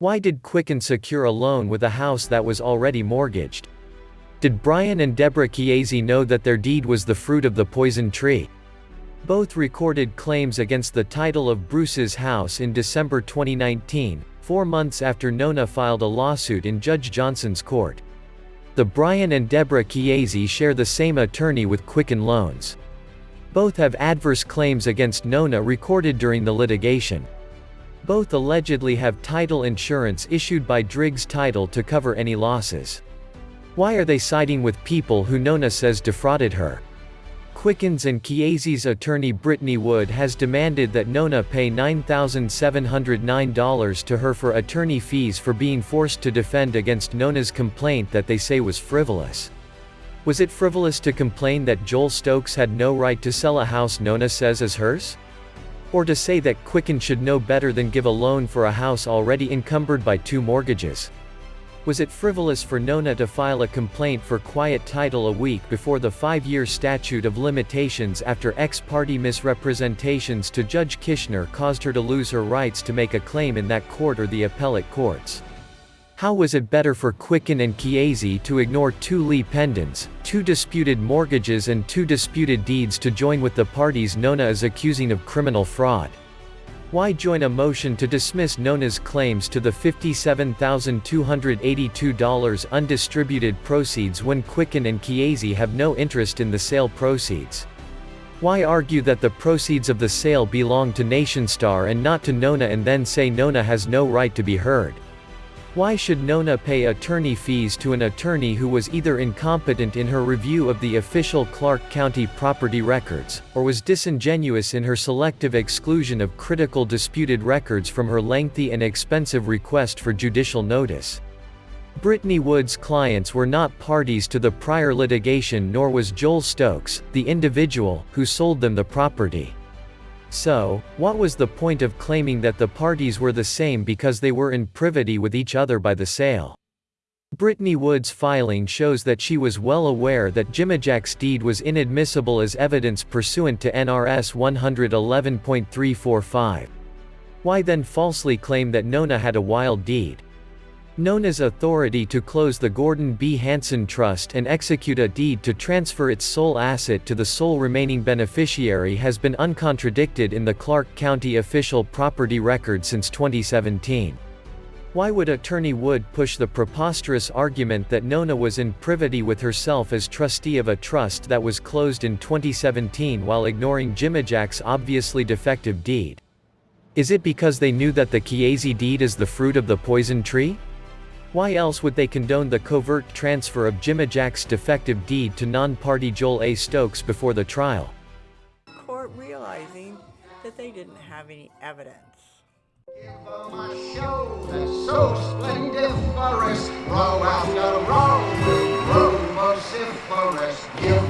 Why did Quicken secure a loan with a house that was already mortgaged? Did Brian and Deborah Chiesi know that their deed was the fruit of the poison tree? Both recorded claims against the title of Bruce's house in December 2019, four months after Nona filed a lawsuit in Judge Johnson's court. The Brian and Deborah Chiesi share the same attorney with Quicken Loans. Both have adverse claims against Nona recorded during the litigation. Both allegedly have title insurance issued by Driggs Title to cover any losses. Why are they siding with people who Nona says defrauded her? Quickens and Chiesi's attorney Brittany Wood has demanded that Nona pay $9,709 to her for attorney fees for being forced to defend against Nona's complaint that they say was frivolous. Was it frivolous to complain that Joel Stokes had no right to sell a house Nona says is hers? Or to say that Quicken should know better than give a loan for a house already encumbered by two mortgages? Was it frivolous for Nona to file a complaint for quiet title a week before the five-year statute of limitations after ex parte misrepresentations to Judge Kishner caused her to lose her rights to make a claim in that court or the appellate courts? How was it better for Quicken and Chiesi to ignore two lis pendens, two disputed mortgages and two disputed deeds to join with the parties Nona is accusing of criminal fraud? Why join a motion to dismiss Nona's claims to the $57,282 undistributed proceeds when Quicken and Chiesi have no interest in the sale proceeds? Why argue that the proceeds of the sale belong to Nationstar and not to Nona and then say Nona has no right to be heard? Why should Nona pay attorney fees to an attorney who was either incompetent in her review of the official Clark County property records, or was disingenuous in her selective exclusion of critical disputed records from her lengthy and expensive request for judicial notice? Brittany Wood's clients were not parties to the prior litigation nor was Joel Stokes, the individual, who sold them the property. So, what was the point of claiming that the parties were the same because they were in privity with each other by the sale? Brittany Wood's filing shows that she was well aware that Jimajack's deed was inadmissible as evidence pursuant to NRS 111.345. Why then falsely claim that Nona had a wild deed? Nona's authority to close the Gordon B. Hanson Trust and execute a deed to transfer its sole asset to the sole remaining beneficiary has been uncontradicted in the Clark County official property record since 2017. Why would Attorney Wood push the preposterous argument that Nona was in privity with herself as trustee of a trust that was closed in 2017 while ignoring Jimajack's obviously defective deed? Is it because they knew that the Chiesi deed is the fruit of the poison tree? Why else would they condone the covert transfer of Jimajack's defective deed to non-party Joel A. Stokes before the trial? Court realizing that they didn't have any evidence. Give